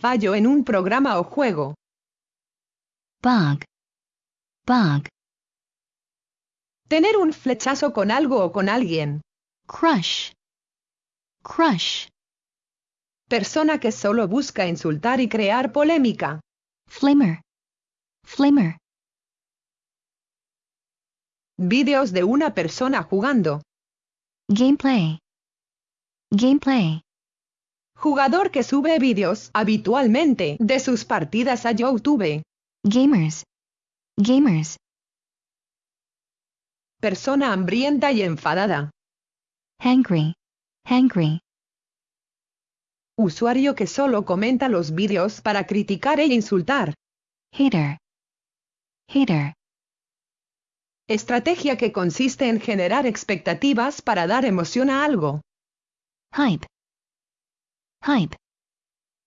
Fallo en un programa o juego. bug, bug, Tener un flechazo con algo o con alguien. crush, crush, Persona que solo busca insultar y crear polémica. flimmer, flimmer, Vídeos de una persona jugando. gameplay, gameplay, Jugador que sube vídeos habitualmente de sus partidas a YouTube. gamers, gamers, Persona hambrienta y enfadada. hangry, hangry, Usuario que solo comenta los vídeos para criticar e insultar. hater, hater, Estrategia que consiste en generar expectativas para dar emoción a algo. hype, hype,